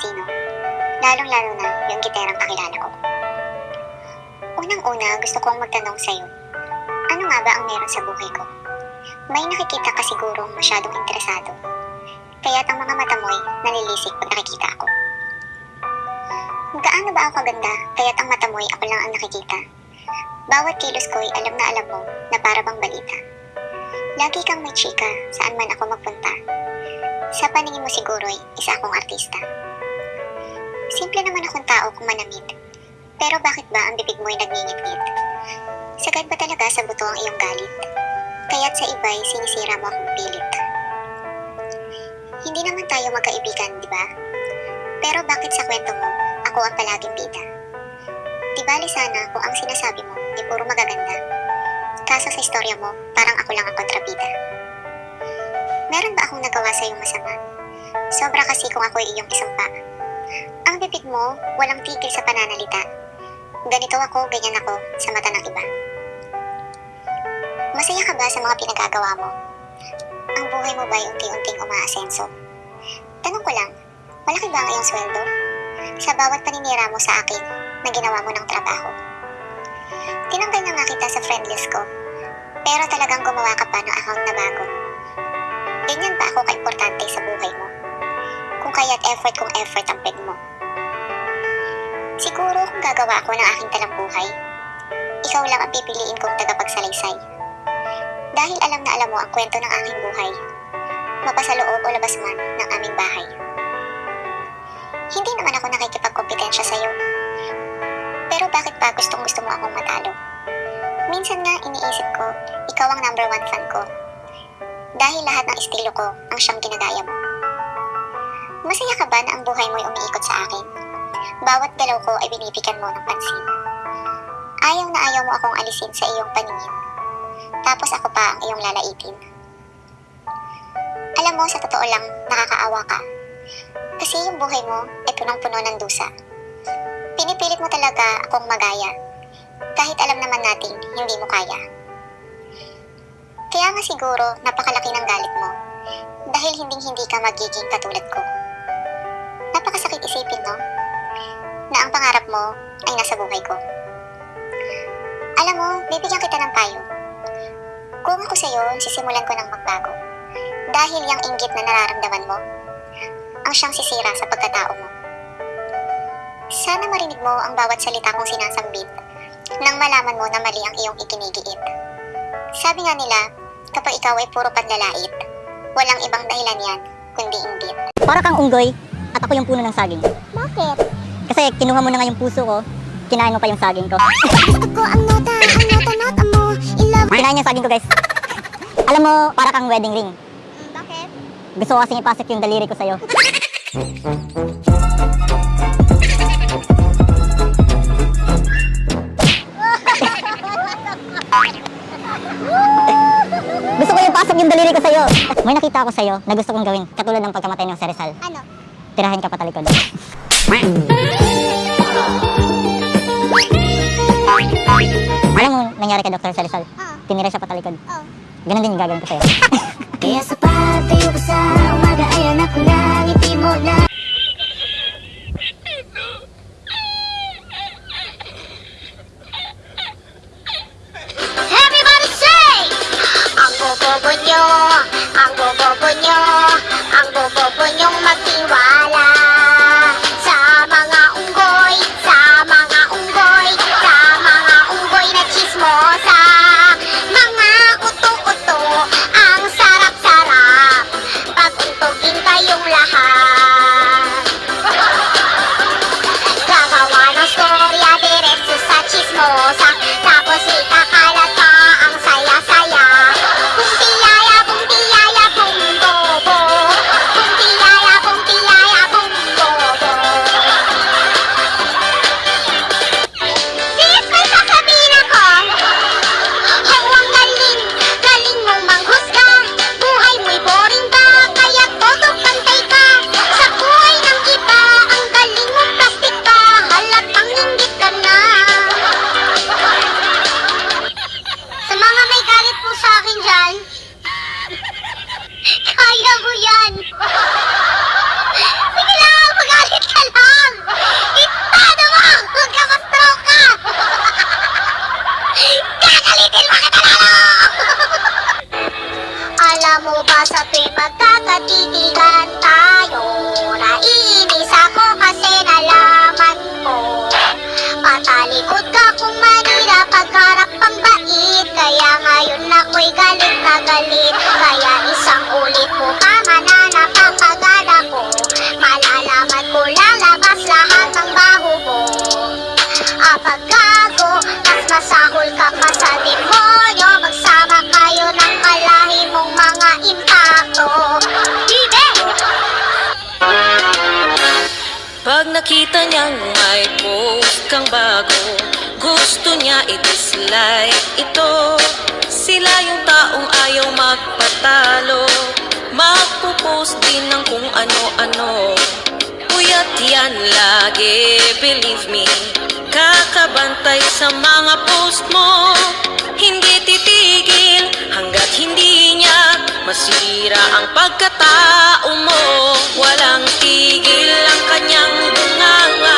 sino, lalong-lalo na yung giterang kakilala ko. Unang-una, gusto kong magtanong sa'yo, ano nga ba ang meron sa buhay ko? May nakikita ka sigurong masyadong interesado, kaya't ang mga mata mo'y nalilisik pag nakikita ako. Gaano ba ako kaganda, kaya't ang mata mo'y ako lang ang nakikita. Bawat kilos ko'y alam na alam mo na para bang balita. Lagi kang may chika saan man ako magpunta. Sa paningin mo siguro'y isa akong artista. Simple naman akong tao kung manamit. Pero bakit ba ang bibig mo'y nagngingit-ngit? Sagad ba talaga sa buto ang iyong galit? Kaya't sa iba'y sinisira mo akong pilit. Hindi naman tayo magkaibigan, di ba? Pero bakit sa kwento mo, ako ang palaging bida? Di bali sana kung ang sinasabi mo ay puro magaganda. Kaso sa istorya mo, parang ako lang ang kontrabida. Meron ba akong nagawa sa iyong masama? Sobra kasi kung ako'y iyong isang pa sa bibig mo, walang tigil sa pananalita. Ganito ako, ganyan ako, sa mata ng iba. Masaya ka ba sa mga pinagagawa mo? Ang buhay mo ba'y unti-unting umaasenso? Tanong ko lang, malaki ba ngayong sweldo? Sa bawat paninira mo sa akin na ginawa mo ng trabaho. Tinanggal na nga kita sa friend list ko, pero talagang gumawa ka pa ng account na bago. Ganyan ba ako kaimportante sa buhay mo? Kung kaya't effort kong effort ang peg mo. Siguro kung gagawa ako ng aking talambuhay, ikaw lang ang pipiliin kong tagapagsalaysay. Dahil alam na alam mo ang kwento ng aking buhay, mapasaloob o labas man ng aming bahay. Hindi naman ako nakikipagkompetensya sa'yo. Pero bakit ba gustong gusto mo akong matalo? Minsan nga iniisip ko, ikaw ang number one fan ko. Dahil lahat ng estilo ko ang siyang ginagaya mo. Masaya ka ba na ang buhay mo'y umiikot sa akin? Bawat galaw ko ay binibigyan mo ng pansin. Ayaw na ayaw mo akong alisin sa iyong paningin. Tapos ako pa ang iyong lalaitin. Alam mo, sa totoo lang, nakakaawa ka. Kasi yung buhay mo ay punong-puno ng dusa. Pinipilit mo talaga akong magaya. Kahit alam naman nating hindi mo kaya. Kaya nga siguro napakalaki ng galit mo. Dahil hinding-hindi ka magiging katulad ko. Napakasakit isipin, no? Na ang pangarap mo ay nasa buhay ko. Alam mo, bibigyan kita ng payo. Kung ako sa'yo, sisimulan ko ng magbago. Dahil yung inggit na nararamdaman mo, ang siyang sisira sa pagkatao mo. Sana marinig mo ang bawat salita kong sinasambit nang malaman mo na mali ang iyong ikinigiit. Sabi nga nila, kapag ikaw ay puro panlalait, walang ibang dahilan yan, kundi inggit. Para kang unggoy at ako yung puno ng saging. Bakit? Kasi kinuha mo na nga yung puso ko, kinain mo pa yung saging ko. Ako ang nota, ang nota-nota mo, ilaw. Kinain niya yung saging ko guys. Alam mo, para kang wedding ring. Bakit? Gusto ko kasing ipasok yung daliri ko sa'yo. Gusto ko yung pasok yung daliri ko sa'yo. May nakita ako sa'yo na gusto kong gawin, katulad ng pagkamatay ng si Rizal. Ano? Tirahin ka patalikod. Nangyari kay Dr. Rizal. Ah, Tinira siya patalikod. oh. Ganun din yung gagawin ko sa'yo. Kaya sa pagtayo ko sa umaga ay anak ko lang ngiti mo lang. Everybody say! Ang bobobo nyo, ang bobobo nyo, Mo ba sa tuwing magkakatitigan tayo? Naiinis ako kasi nalaman ko Patalikod ka kung manira pagharap pang bait. Kaya ngayon ako'y galit na galit. Kaya isang ulit mo pa mananapapagad ako. Malalaman ko lalabas nakita niyang may post kang bago. Gusto niya i-dislike ito. Sila yung taong ayaw magpatalo. Magpo-post din ng kung ano-ano. Puyat yan lagi, believe me. Kakabantay sa mga post mo. Hindi titigil hanggat hindi Masira ang pagkatao mo. Walang tigil ang kanyang bunganga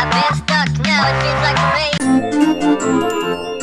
I've been stuck now, it feels like a maze.